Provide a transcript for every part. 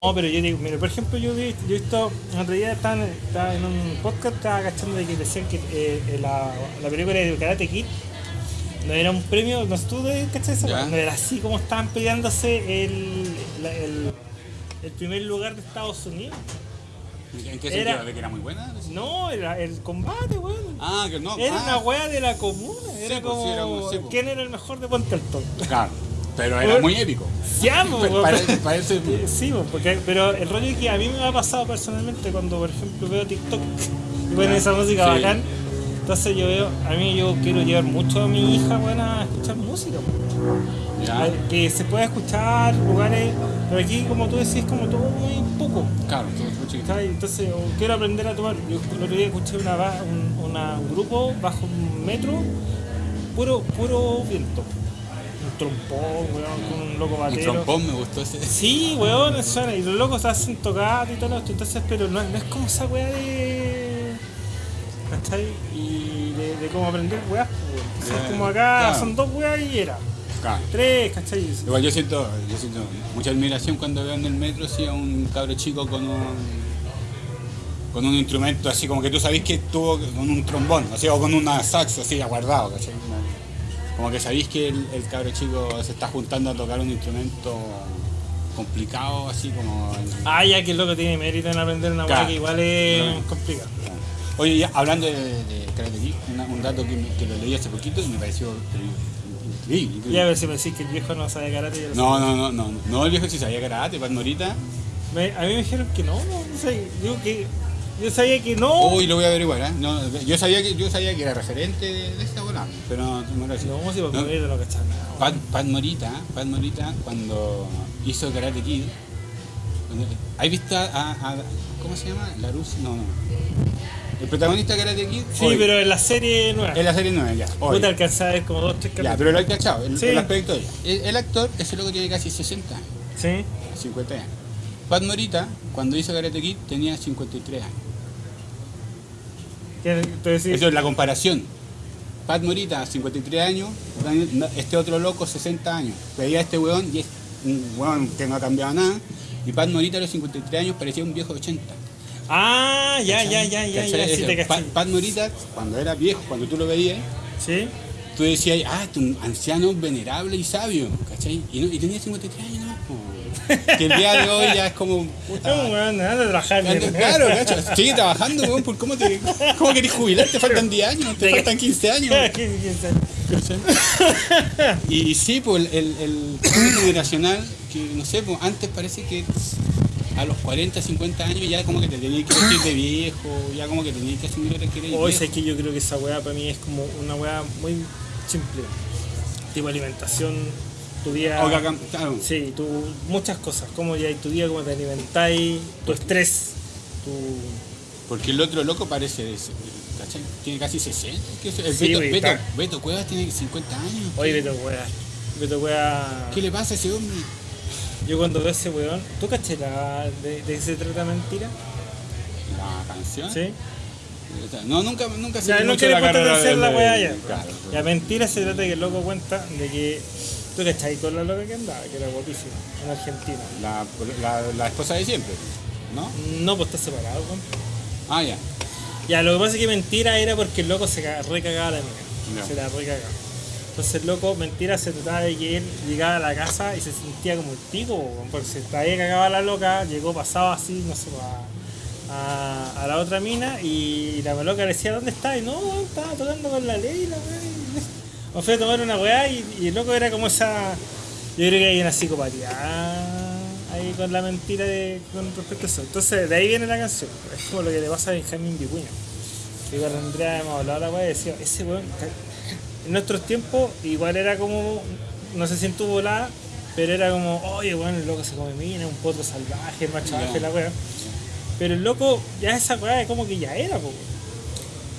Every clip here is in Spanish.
No, pero yo digo, mira, por ejemplo, yo, he visto, en otro día estaba, en- estaba en un podcast, estaba cachando de que decían que eh, eh, la, la película de Karate Kid no era un premio, no de cachai weá? no era así como estaban peleándose el, la- el, el primer lugar de Estados Unidos. ¿En qué Era- sentido? ¿De que era muy buena? No, era el combate, weón. Ah, que no. Era ah, una weá de la comuna, era Sí, pues, como sí, era un- sí, pues. quién era el mejor de Ponte Alto. Claro, pero era muy épico. Pa- weón. Parece, parece- Sí, po, porque, pero el rollo es que a mí me ha pasado personalmente cuando, por ejemplo, veo TikTok y ponen esa música sí. bacán. Entonces yo veo, a mí yo quiero llevar mucho a mi hija bueno, a escuchar música. Ya, Que se pueda escuchar lugares, pero aquí como tú decís, como todo muy poco. claro, todo muy chiquito. ¿cachai? Entonces quiero aprender a tomar. Yo el otro día escuché una, un, una- un grupo bajo un metro, puro, puro viento. Trompón, weón, con un loco batero. trompón me gustó ese. Sí, weón, suena. Y los locos hacen tocar y todo esto. Entonces, pero no, no es como esa weá de. ¿Cachai? Y de, de cómo aprender weás, pues, Ya, como acá claro. son dos weas y era. Claro. Tres, ¿cachai? Igual yo siento, yo siento mucha admiración cuando veo en el metro sí, a un cabro chico con un con un instrumento así como que tú sabés que estuvo con un trombón, así o con una saxo así aguardado, ¿cachai? Como que sabéis que el, el cabro chico se está juntando a tocar un instrumento complicado, así como Ah, ya que el loco tiene mérito en aprender una Claro. que igual es Claro. complicada. Oye, ya hablando de, de Karate Kid, una- un dato que, me- que lo leí hace poquito y me pareció increíble. increíble. Ya a ver si me decís que el viejo no sabe karate. yo lo No, no, no, no, no, el viejo sí sabía karate, Pat Morita. Me- a mí me dijeron que no, no, no sé. Digo que. Yo sabía que no. Uy, lo voy a averiguar, ¿eh? No, yo, sabía que, yo sabía que era referente de, de esta bola, pero no, no lo decía. No, si por No, morir no. Pat, Pat Morita, Pat Morita, cuando hizo Karate Kid, ¿has visto a, a- ¿Cómo se llama? Larus, no, no. El protagonista de Karate Kid. Sí, hoy, pero en la serie nueva. En la serie 9, ya. hoy. Puta alcanzaba a ver como dos, tres Ya, capítulos. pero lo he cachado, el, Sí. el aspecto de ella. El, el actor, ese loco tiene casi 60 años, Sí. 50 años. Pat Morita, cuando hizo Karate Kid, tenía 53 años. Entonces. Eso es la comparación. Pat Morita, 53 años, este otro loco, 60 años. Veía a este weón y es un weón que no ha cambiado nada. Y Pat Morita a los 53 años parecía un viejo de 80. Ah, ya, ya, ya, ya, ya, sí te. Pat Morita, cuando era viejo, cuando tú lo veías, Sí. tú decías, ah, este es un anciano venerable y sabio, ¿cachai? Y, no- y tenía 53 años. Que el día de hoy ya es como... puta, No, weón, anda a trabajar. Claro, cacho, sigue trabajando, weón, ¿por cómo te cómo querés jubilar? Te faltan 10 años, te faltan 15 años. ¿Qué- qué- qué- Y sí, pues el, el, cambio generacional, que no sé, pues antes parece que a los 40, 50 años ya como que te tenías que vestir de viejo, ya como que tenías que asumir que eres Hoy sé que yo creo que esa weá para mí es como una weá muy simple. Tipo alimentación, tu día. O que acá- claro, Sí, tu, muchas cosas. Cómo ya tu día, cómo te alimentáis, tu estrés, tu. porque el otro loco parece, de- ¿cachai? Tiene casi 60. ¿Qué es? El Sí, Beto, güey, Beto, Cuevas tiene 50 años. Oye, Beto weá. Beto weá. ¿Qué le pasa a ese hombre? Yo cuando veo ese weón, ¿tú caché la de, de se trata mentira? La canción. ¿Sí? No, nunca, nunca Ya, seguí no quiere de- la weá ya. Claro. La mentira se trata de que el loco cuenta de que. ¿Tú cachai con la loca que andaba? Que era guapísima, en Argentina. La, la, la esposa de siempre, ¿no? No, pues está separado, weón. Ah, ya. Ya, lo que pasa es que mentira era porque el loco se ca- recagaba la mina. Se la recagaba. Entonces el loco, mentira, se trataba de que él llegaba a la casa y se sentía como el pico, weón, porque se estaba cagaba la loca, llegó pasado así, no sé, a, a, a la otra mina y la loca le decía, ¿dónde está? Y no, estaba tocando con la ley, la. O fue a tomar una weá y, y el loco era como esa. Yo creo que hay una psicopatía ahí con la mentira de, con respecto a eso. Entonces, de ahí viene la canción. Es como lo que le pasa a Benjamín Vicuña. Que con Andrea hemos hablado la weá y decía, ese weón, en nuestros tiempos, igual era como, no sé si en tu volada, pero era como, oye, weón, el loco se come mina, un potro salvaje, es más salvaje Ya. la weá. Pero el loco, ya esa weá es como que ya era, po.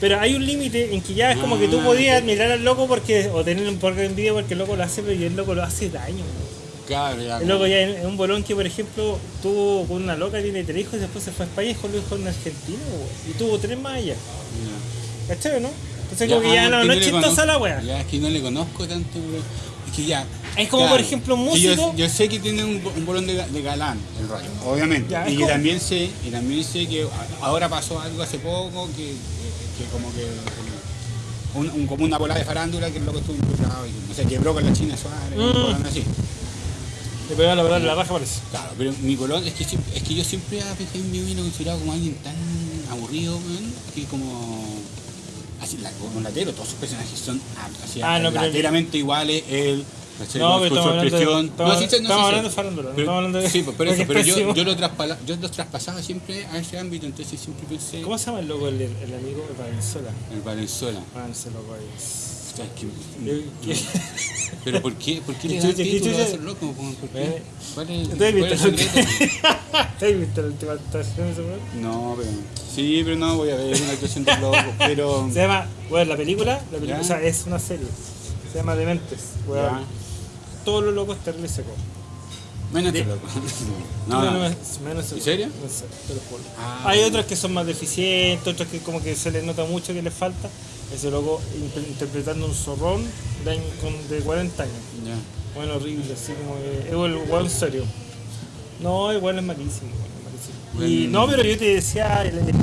Pero hay un límite en que ya es como que tú Ah, podías admirar al loco porque, o tener un poco de envidia porque el loco lo hace, pero el loco lo hace daño. Claro, ya. El loco ya es un bolón que, por ejemplo, tuvo con una loca, tiene tres hijos y después se fue a España y dejó los hijos en Argentina, weón. Y tuvo tres más allá. Ya. ¿Cachai, no? Entonces Ya, como que ya ah, no, no es chistosa conozco- la weá. Ya, es que no le conozco tanto, bro. Es que ya. Es como, por ejemplo, un yo- músico- Yo, sé que tiene un, un bolón de, de galán, el rollo, obviamente. Ya, y que como- también sé, y también sé que ahora pasó algo hace poco que, que como que. Un, un- como una bola de farándula que el loco estuvo involucrado y no sé, quebró con la China Suárez, Mm. así. Le pegaba la en la raja, parece. Claro, pero mi colón es que, es que yo siempre a vino considerado como alguien tan aburrido, que como. Así, la, como latero, todos sus personajes son así, Ah, no, pero- lateramente iguales, él. ¿Cachai? No, pero estamos hablando estamos- sí sé, estamos hablando de farándula, no Pero- hablando de- Sí, pues, por porque eso, pero es yo, yo, lo traspala- yo los traspasaba siempre a ese ámbito, entonces siempre pensé ¿Cómo se llama el loco, el, el amigo de Valenzuela? en Valenzuela. Loco ahí. O sea, que- Pero ¿por qué? ¿Por qué le ¿Qué dan título a esos locos? ¿Por qué? ¿Cuál es, ¿Te has es visto el última actuación de? No, pero. Sí, pero no voy a ver una actuación de loco. Pero. Se llama, bueno, la película, la película Ya. o sea, es una serie. Se llama Dementes, weón. Todos los locos terrible seco. Menos este loco. No, no. menos, menos ¿En serio? No sé, te lo juro. Ah, Hay otros que son más deficientes, otros que como que se les nota mucho que les falta. Ese loco inter- interpretando un zorrón de, de 40 años. Bueno, horrible, así como que. Es el weón serio. No, igual es malísimo, es malísimo. Y no, pero yo te decía, el, el, el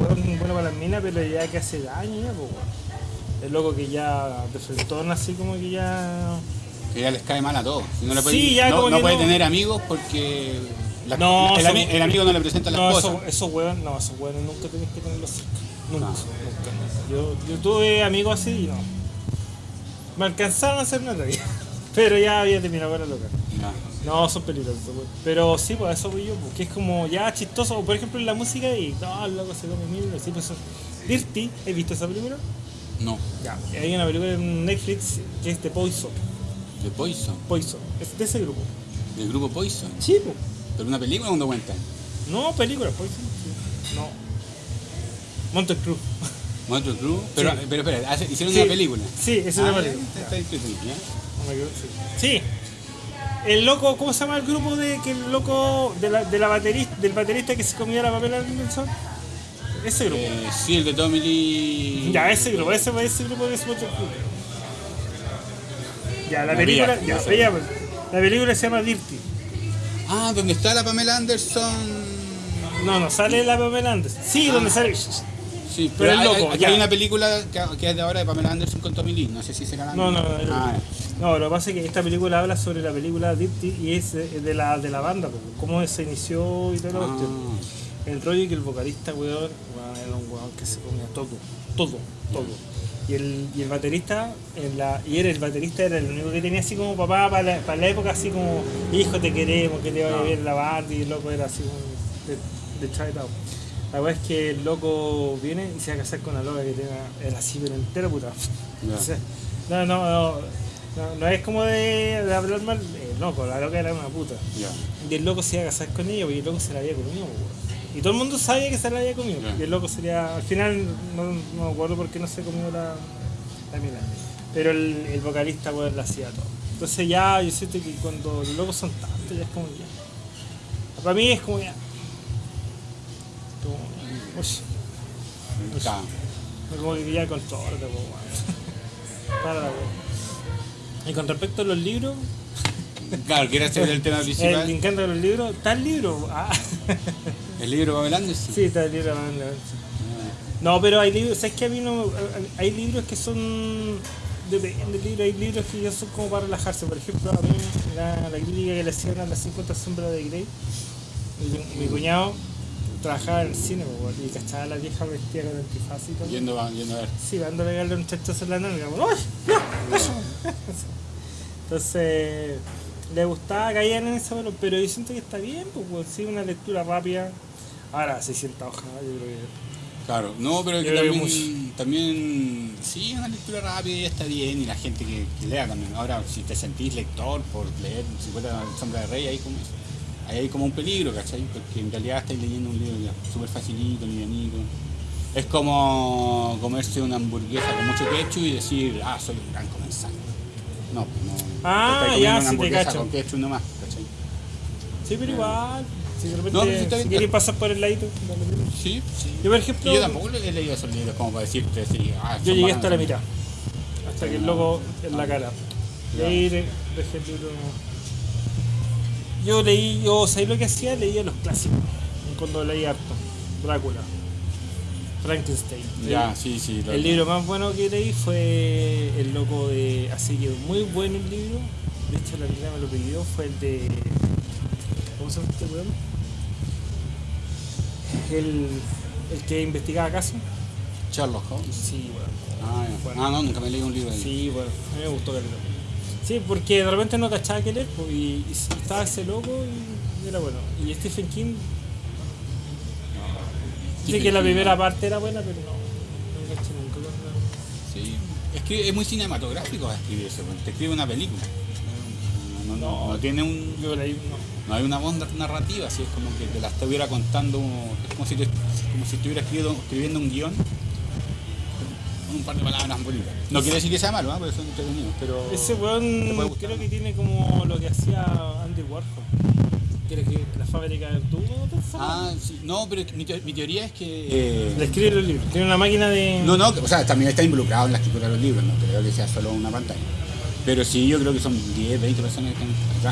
weón bueno para las minas, pero ya que hace daño ya, pues. El loco que ya de frentón así como que ya. Que ya les cae mal a todos. No, le puede, Sí, ya no, puede no. tener amigos porque. la- No, el, son- ami- el amigo no le presenta a la No, esposa. esos esos weón, no, esos weones nunca tenés que tenerlos cerca. Nunca, nunca. Yo, yo tuve amigos así y no. Me alcanzaron a hacer una tarea. Pero ya había terminado con la loca. No. No, son peligrosos, weón. Pero sí, pues eso voy yo, porque es como ya chistoso. Por ejemplo en la música y no, el loco se come mil, así pues Dirty, ¿has visto esa película? No. Ya. Hay una película en Netflix que es de Poison. De Poison. Poison. Es de ese grupo. Del grupo Poison. Sí, pues. Pero una película o un documental. No, película, Poison. sí. No. Monte Cruz. Motor Crew. Pero, Sí. pero espera, hace- hicieron Sí. una película. Sí, es Ah, la ya, película. está- entretenido, ¿ya? Sí. El loco, ¿cómo se llama el grupo de que el loco de la, de la baterista, del baterista que se comía la Pamela Anderson? Ese grupo. Eh, sí, el de Tommy Lee. Ya, ese grupo, ese, ese grupo de Spot Ya, la película, ya, pues, la película se llama Dirty. Ah, donde está la Pamela Anderson. No, no, sale la Pamela Anderson. Sí, Ah. donde sale. Sí, Pero pero, es loco, hay- aquí ya. hay una película que, es de ahora de Pamela Anderson con Tommy Lee. No sé si será la No, no, no, Ah, no, lo que pasa es que esta película habla sobre la película Dirty y es de la, de la banda, cómo se inició y todo lo ah, El rollo que el vocalista, weón, era un weón que se comía todo, todo, todo. Y el, y el baterista, en la, y era el baterista, era el único que tenía así como papá para la, para la época, así como, hijo, te queremos, que te vaya Ah. bien la banda, y el loco era así como de, de Chinatown. La verdad es que el loco viene y se va a casar con la loca que tiene, era así, pero entera puta. Ya. O sea, no, no, no, no, no es como de, de hablar mal, pues la loca era una puta. Y el loco se iba a casar con ella, porque el loco se la había comido, weón. Y todo el mundo sabía que se la había comido. Ya. Y el loco sería. Al final, no, no me acuerdo por qué no se comió la, la mina. Pero el, el vocalista, weón, la hacía todo. Entonces ya, yo siento que cuando los locos son tantos, ya es como ya. Para mí es como ya. Como, uy, Ya. como que ya controlate, po, weón. Para, weón. Y con respecto a los libros, Claro, quiere hacer el tema eh, me principal. encantan los libros. ¿Está el libro? Ah. El libro de Anderson. Sí, está el libro. la- No, pero hay libros, ¿sabes que a mí no hay libros que son depende del libro, hay libros que ya son como para relajarse, por ejemplo, a mí la, la crítica que le hacían a las 50 sombras de Grey, mi, mi cuñado trabajaba en el cine weón, y cachaba a la vieja vestida con antifaz y todo. Yendo, a- yendo a ver. Sí, van a pegarle un chachazo en la nalga, ¡ay! no, eso". Entonces, le gustaba, caían en eso, pero, yo siento que está bien, pues, sí, una lectura rápida. Ahora, 600 hojas, yo creo que... Claro, no, pero que también, también, sí, una lectura rápida y está bien, y la gente que, que lea también. Ahora, si te sentís lector por leer 50 sombras de rey, ahí como, ahí hay como un peligro, ¿cachai? Porque en realidad estáis leyendo un libro ya súper facilito, livianito. Es como comerse una hamburguesa con mucho ketchup y decir, ah, soy un gran comensal. No, no. Ah, ya, una sí te hamburguesa cacho. con ketchup nomás, ¿cachai? Sí, pero igual, si de repente, No, pero sí está si bien. pasar por el ladito. Sí, sí. Yo, por ejemplo, yo tampoco he leído esos libros como para decirte, sí, ah, yo llegué hasta la mitad, hasta que el loco en la cara. Y ahí de- dejé el libro. Yo leí, yo, ¿sabéis lo que hacía? Leía los clásicos. Cuando leí harto. Drácula. Frankenstein. Ya, sí, sí. El libro más bueno que leí fue El Loco de. Así que muy bueno el libro. De hecho, la Andrea me lo pidió. Fue el de. ¿Cómo se llama este weón? El, el que investigaba casos. Sherlock Holmes. Sí, weón. Ah, ya. Bueno. Ah, no, nunca me leí un libro de Sí, bueno, a mí me gustó caleta. Sí, porque de repente no cachaba que leer pues, y, y estaba ese loco y era bueno. Y Stephen King. Dice que la primera parte era buena, pero no, no caché nunca. no. Sí. Es que es muy cinematográfico escribir eso. porque Te escribe una película. No, no, no, no tiene un. Yo leí, no. No hay una voz narrativa, así es como que te la estuviera contando, es como si, te- como si estuviera escribiendo, escribiendo un guion con un par de palabras bonitas. No quiere decir que sea malo, ¿ah? porque son entretenidos, pero... Ese weón creo que tiene como lo que hacía Andy Warhol. Quiere que la fábrica del tubo, Ah, sí, no, pero mi, teo- mi teoría es que... Le escribe los libros. Tiene una máquina de. No, no, o sea, también está involucrado en la escritura de los libros, no creo que sea solo una pantalla. Pero sí, yo creo que son 10, 20 personas que están